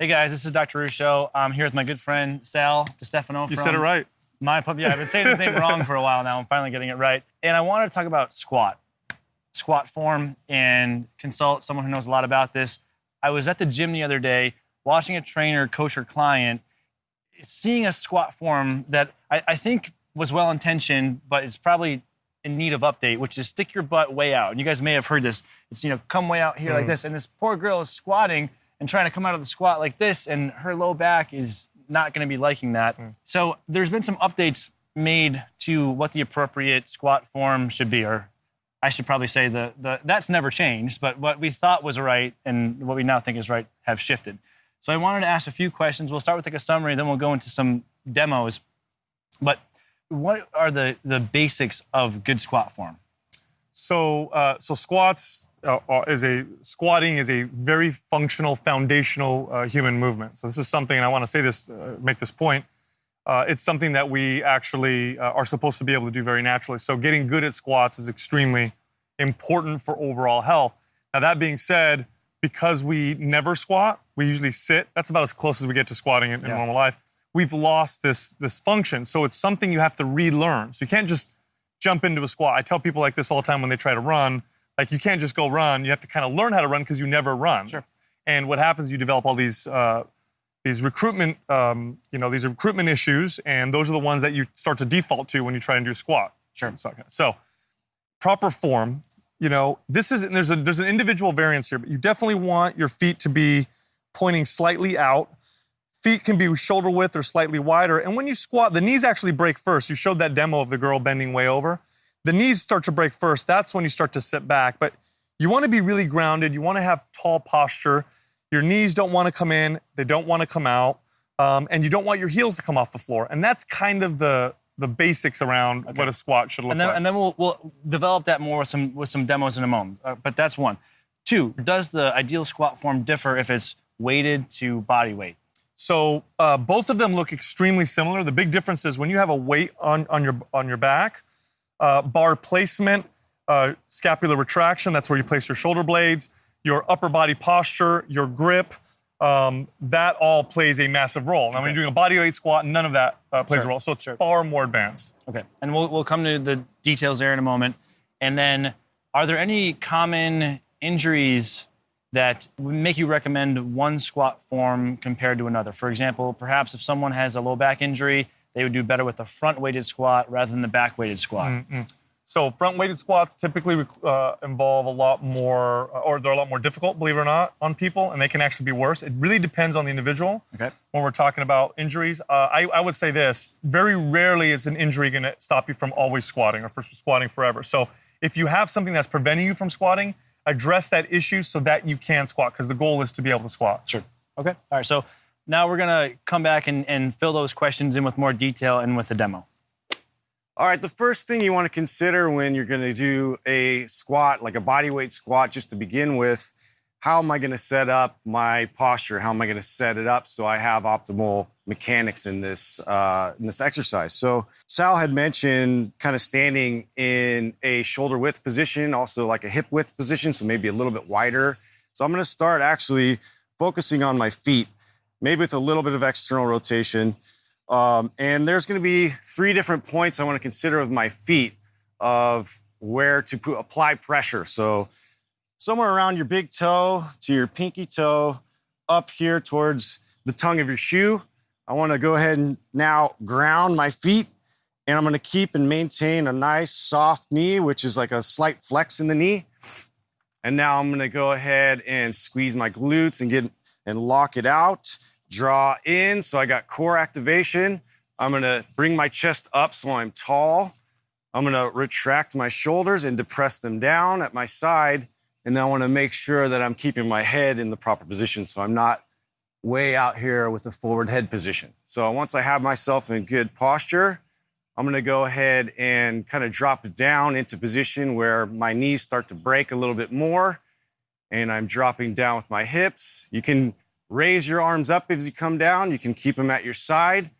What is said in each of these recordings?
Hey guys, this is Dr. Ruscio. I'm here with my good friend Sal DiStefano. You said it right. My pub. Yeah, I've been saying his name wrong for a while now. I'm finally getting it right. And I wanted to talk about squat, squat form, and consult someone who knows a lot about this. I was at the gym the other day watching a trainer coach her client, seeing a squat form that I, I think was well intentioned, but it's probably in need of update, which is stick your butt way out. And you guys may have heard this. It's, you know, come way out here like hmm. this. And this poor girl is squatting and trying to come out of the squat like this, and her low back is not going to be liking that. So there's been some updates made to what the appropriate squat form should be, or I should probably say the, the that's never changed, but what we thought was right and what we now think is right have shifted. So I wanted to ask a few questions. We'll start with like a summary, then we'll go into some demos. But what are the the basics of good squat form? So, uh, so squats uh, is a squatting is a very functional, foundational uh, human movement. So this is something, and I want to say this, uh, make this point. Uh, it's something that we actually uh, are supposed to be able to do very naturally. So getting good at squats is extremely important for overall health. Now that being said, because we never squat, we usually sit. That's about as close as we get to squatting in, in Yeah. normal life. We've lost this this function. So it's something you have to relearn. So you can't just jump into a squat. I tell people like this all the time when they try to run. Like you can't just go run. You have to kind of learn how to run because you never run. Sure. And what happens? You develop all these uh, these recruitment, um, you know, these recruitment issues, and those are the ones that you start to default to when you try and do squat. Sure. So, so proper form. You know, this is there's a there's an individual variance here, but you definitely want your feet to be pointing slightly out. Feet can be shoulder width or slightly wider. And when you squat, the knees actually break first. You showed that demo of the girl bending way over. The knees start to break first. That's when you start to sit back. But you want to be really grounded. You want to have tall posture. Your knees don't want to come in. They don't want to come out. Um, and you don't want your heels to come off the floor. And that's kind of the the basics around what a squat should look And then, like. and then we'll, we'll develop that more with some with some demos in a moment. Uh, but that's one. Two, does the ideal squat form differ if it's weighted to body weight? So uh, both of them look extremely similar. The big difference is when you have a weight on, on your on your back, uh, bar placement, uh, scapular retraction. That's where you place your shoulder blades. Your upper body posture, your grip. Um, that all plays a massive role. Now, when you're doing a body weight squat, none of that uh, plays Sure. a role. So it's Sure. far more advanced. Okay, and we'll we'll come to the details there in a moment. And then, are there any common injuries that would make you recommend one squat form compared to another? For example, perhaps if someone has a low back injury, they would do better with the front weighted squat rather than the back weighted squat. So front weighted squats typically uh, involve a lot more, uh, or they're a lot more difficult, believe it or not, on people, and they can actually be worse. It really depends on the individual. Okay. When we're talking about injuries, uh, I, I would say this: very rarely is an injury going to stop you from always squatting or for squatting forever. So if you have something that's preventing you from squatting, address that issue so that you can squat, because the goal is to be able to squat. Sure. Okay. All right. So now we're gonna come back and, and fill those questions in with more detail and with a demo. All right, the first thing you want to consider when you're going to do a squat, like a body weight squat, just to begin with, how am I going to set up my posture? How am I going to set it up so I have optimal mechanics in this uh, in this exercise? So Sal had mentioned kind of standing in a shoulder width position, also like a hip width position, so maybe a little bit wider. So I'm going to start actually focusing on my feet, maybe with a little bit of external rotation. Um, and there's going to be three different points I want to consider with my feet of where to put, apply pressure. So somewhere around your big toe to your pinky toe, up here towards the tongue of your shoe. I want to go ahead and now ground my feet, and I'm going to keep and maintain a nice soft knee, which is like a slight flex in the knee. And now I'm going to go ahead and squeeze my glutes and get and lock it out draw in. So I got core activation. I'm gonna bring my chest up so I'm tall. I'm gonna retract my shoulders and depress them down at my side. And I wanna make sure that I'm keeping my head in the proper position so I'm not way out here with a forward head position. So once I have myself in good posture, I'm gonna go ahead and kind of drop it down into position where my knees start to break a little bit more. And I'm dropping down with my hips. You can raise your arms up as you come down. You can keep them at your side.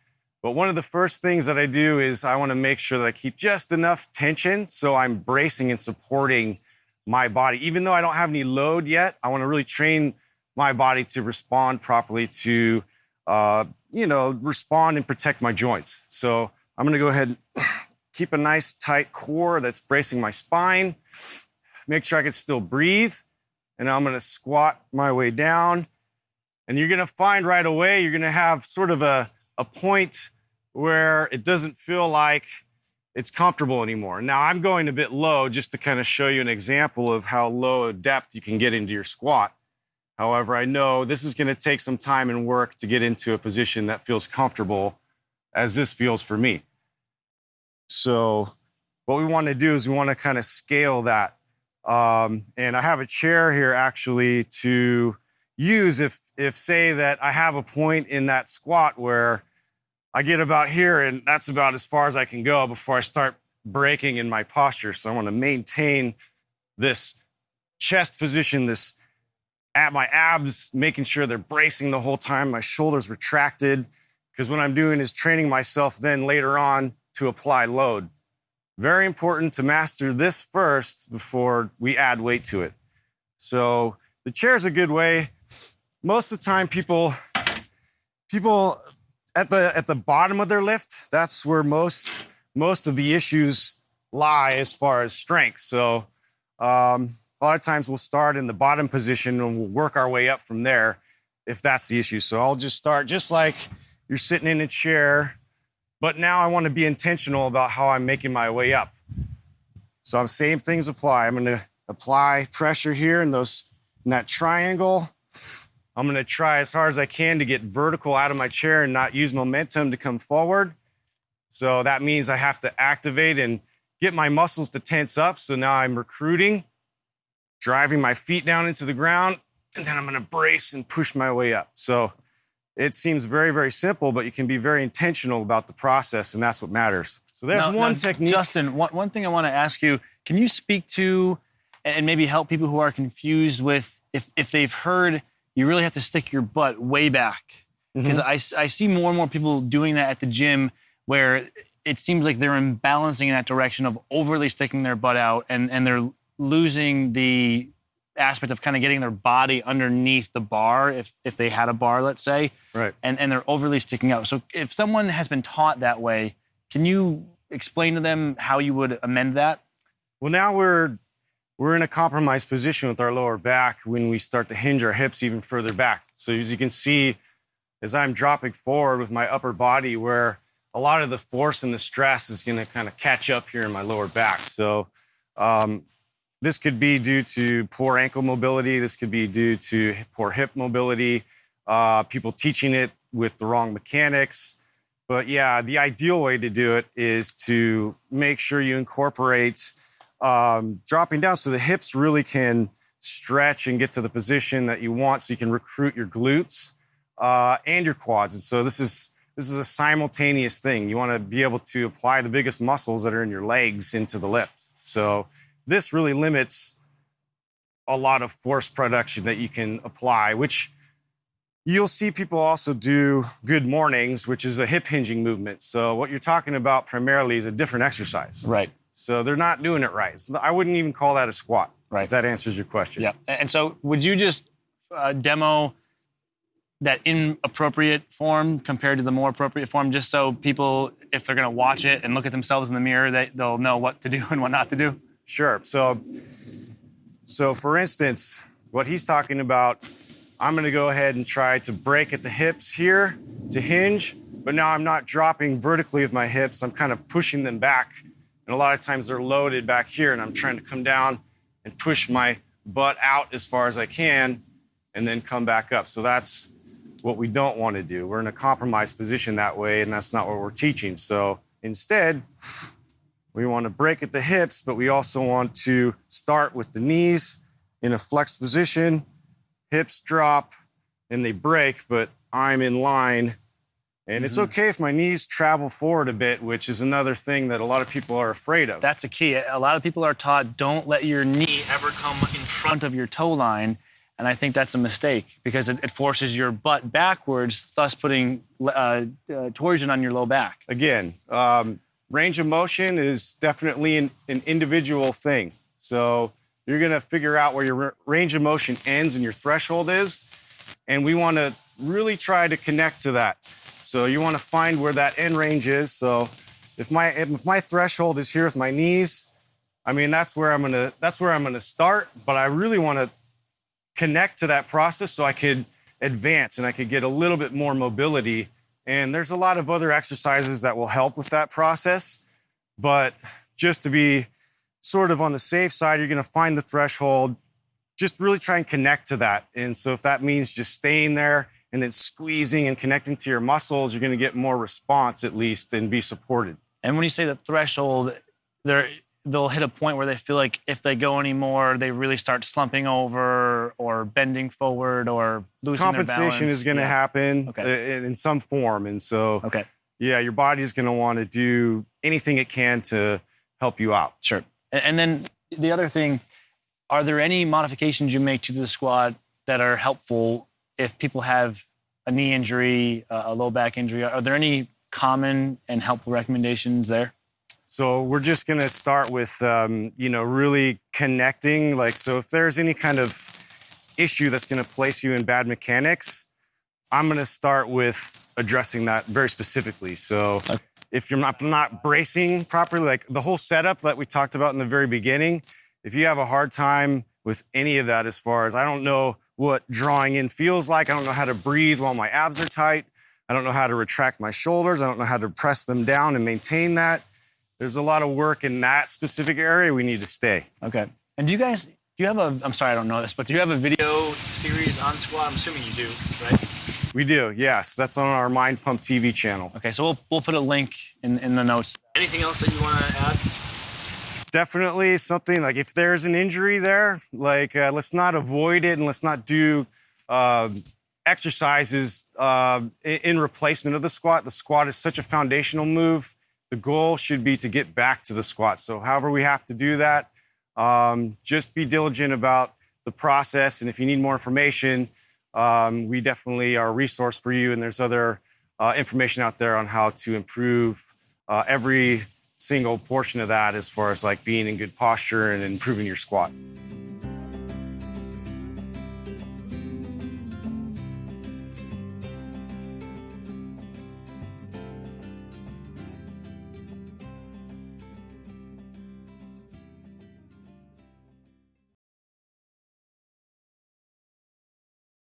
But one of the first things that I do is I want to make sure that I keep just enough tension so I'm bracing and supporting my body. Even though I don't have any load yet, I want to really train my body to respond properly to, uh, you know, respond and protect my joints. So I'm gonna go ahead and keep a nice tight core that's bracing my spine. Make sure I can still breathe. And I'm gonna squat my way down. And you're gonna find right away, you're gonna have sort of a, a point where it doesn't feel like it's comfortable anymore. Now I'm going a bit low just to kind of show you an example of how low a depth you can get into your squat. However, I know this is going to take some time and work to get into a position that feels comfortable as this feels for me. So what we want to do is we want to kind of scale that. Um, and I have a chair here actually to use if, if say that I have a point in that squat where I get about here and that's about as far as I can go before I start breaking in my posture. So I want to maintain this chest position, this at my abs, making sure they're bracing the whole time, my shoulders retracted. Because what I'm doing is training myself then later on to apply load. Very important to master this first before we add weight to it. So the chair is a good way. Most of the time, people people at the at the bottom of their lift, that's where most most of the issues lie as far as strength. So um, a lot of times we'll start in the bottom position and we'll work our way up from there if that's the issue. So I'll just start just like you're sitting in a chair but now I want to be intentional about how I'm making my way up. So I'm same things apply. I'm going to apply pressure here in those in that triangle. I'm going to try as hard as I can to get vertical out of my chair and not use momentum to come forward. So that means I have to activate and get my muscles to tense up. So now I'm recruiting, driving my feet down into the ground, and then I'm going to brace and push my way up. So it seems very, very simple, but you can be very intentional about the process, and that's what matters. So there's Now- one now, technique. Justin, one, one thing I want to ask you can you speak to and maybe help people who are confused with if, if they've heard you really have to stick your butt way back? Mm-hmm. Because I, s- I see more and more people doing that at the gym where it seems like they're imbalancing in that direction of overly sticking their butt out and, and they're losing the aspect of kind of getting their body underneath the bar if, if they had a bar, let's say right. and, and they're overly sticking out. So if someone has been taught that way, can you explain to them how you would amend that? Well, now we're we're in a compromised position with our lower back when we start to hinge our hips even further back. So as you can see, as I'm dropping forward with my upper body, where a lot of the force and the stress is going to kind of catch up here in my lower back. So um, this could be due to poor ankle mobility. This could be due to poor hip mobility. Uh, people teaching it with the wrong mechanics. But yeah, the ideal way to do it is to make sure you incorporate um, dropping down so the hips really can stretch and get to the position that you want so you can recruit your glutes uh, and your quads. And so this is this is a simultaneous thing. You want to be able to apply the biggest muscles that are in your legs into the lift. So this really limits a lot of force production that you can apply, which you'll see people also do good mornings, which is a hip hinging movement. So what you're talking about primarily is a different exercise. Right. So they're not doing it right. It's- I wouldn't even call that a squat. Right. If that answers your question. Yeah. And so would you just uh, demo that inappropriate form compared to the more appropriate form, just so people, if they're going to watch it and look at themselves in the mirror, they, they'll know what to do and what not to do? Sure. So, so for instance, what he's talking about, I'm going to go ahead and try to break at the hips here to hinge, but now I'm not dropping vertically with my hips. I'm kind of pushing them back, and a lot of times they're loaded back here, and I'm trying to come down and push my butt out as far as I can, and then come back up. So that's what we don't want to do. We're in a compromised position that way, and that's not what we're teaching. So instead, we want to break at the hips, but we also want to start with the knees in a flexed position, hips drop, and they break, but I'm in line. And it's okay if my knees travel forward a bit, which is another thing that a lot of people are afraid of. That's a key. A lot of people are taught don't let your knee ever come in front of your toe line. And I think that's a mistake because it, it forces your butt backwards, thus putting uh, uh, torsion on your low back. again, um, range of motion is definitely an, an individual thing. So you're going to figure out where your range of motion ends and your threshold is. And we want to really try to connect to that. So you want to find where that end range is. So if my if my threshold is here with my knees, I mean that's where I'm gonna that's where I'm gonna start. But I really want to connect to that process so I could advance and I could get a little bit more mobility. And there's a lot of other exercises that will help with that process. But just to be sort of on the safe side, you're going to find the threshold. Just really try and connect to that. And so if that means just staying there and then squeezing and connecting to your muscles, you're going to get more response at least and be supported. And when you say the threshold, they're they'll hit a point where they feel like if they go anymore, they really start slumping over or bending forward or losing Compensation is going to Yeah. happen Okay. uh, in in some form. And so, Okay, yeah, your body's going to want to do anything it can to help you out. sure. And, and then the other thing, are there any modifications you make to the squat that are helpful if people have a knee injury, a a low back injury? Are there any common and helpful recommendations there? So we're just going to start with, um, you know, really connecting. Like, so if there's any kind of issue that's going to place you in bad mechanics, I'm going to start with addressing that very specifically. So Okay. if you're not, not bracing properly, like the whole setup that we talked about in the very beginning, if you have a hard time with any of that, as far as I don't know what drawing in feels like, I don't know how to breathe while my abs are tight. I don't know how to retract my shoulders. I don't know how to press them down and maintain that there's a lot of work in that specific area we need to stay. Okay. And do you guys, do you have a, I'm sorry, I don't know this, but do you have a video series on squat? I'm assuming you do, right? We do, yes. That's on our Mind Pump TV channel. Okay, so we'll, we'll put a link in, in the notes. Anything else that you want to add? Definitely something like if there's an injury there, like uh, let's not avoid it and let's not do um exercises uh, in, in replacement of the squat. The squat is such a foundational move. The goal should be to get back to the squat. So, however, we have to do that, um, just be diligent about the process. And if you need more information, um, we definitely are a resource for you. And there's other uh, information out there on how to improve uh, every single portion of that as far as like being in good posture and improving your squat.